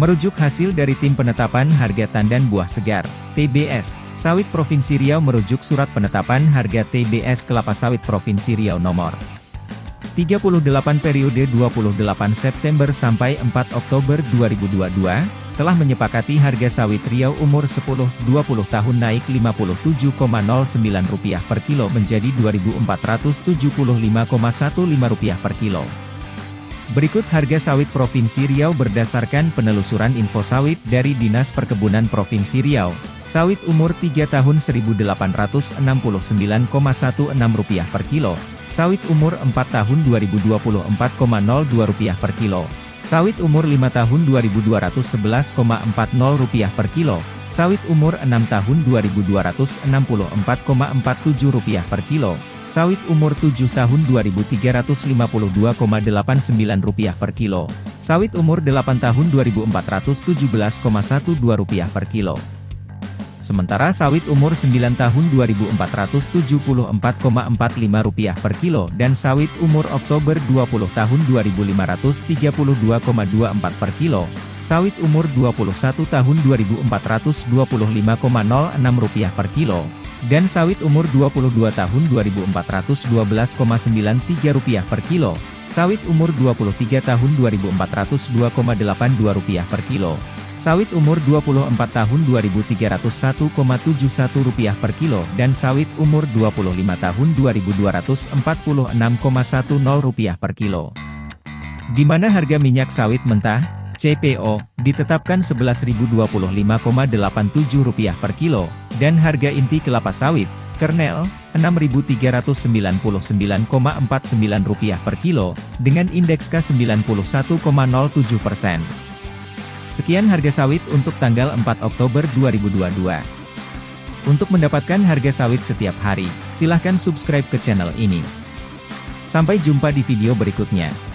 Merujuk hasil dari Tim Penetapan Harga Tandan Buah Segar, TBS, Sawit Provinsi Riau merujuk Surat Penetapan Harga TBS Kelapa Sawit Provinsi Riau nomor 38 periode 28 September sampai 4 Oktober 2022, telah menyepakati harga sawit Riau umur 10-20 tahun naik Rp57,09 per kilo menjadi Rp2.475,15 per kilo. Berikut harga sawit Provinsi Riau berdasarkan penelusuran info sawit dari Dinas Perkebunan Provinsi Riau. Sawit umur 3 tahun Rp1.869,16 per kilo. Sawit umur 4 tahun Rp2024,02 per kilo. Sawit umur 5 tahun Rp2.211,40 per kilo. Sawit umur 6 tahun Rp2.264,47 per kilo. Sawit umur 7 tahun Rp2.352,89 per kilo. Sawit umur 8 tahun Rp2.417,12 per kilo. Sementara sawit umur 9 tahun Rp2.474,45 per kilo dan sawit umur Oktober 20 tahun Rp2.532,24 per kilo, sawit umur 21 tahun Rp2.425,06 per kilo, dan sawit umur 22 tahun Rp2.412,93 per kilo, sawit umur 23 tahun Rp2.402,82 per kilo, sawit umur 24 tahun Rp2.301,71 per kilo dan sawit umur 25 tahun Rp2.246,10 per kilo. Di mana harga minyak sawit mentah, CPO, ditetapkan Rp11.025,87 per kilo, dan harga inti kelapa sawit, kernel, Rp6.399,49 per kilo, dengan indeks K91,07 persen. Sekian harga sawit untuk tanggal 4 Oktober 2022. Untuk mendapatkan harga sawit setiap hari, silahkan subscribe ke channel ini. Sampai jumpa di video berikutnya.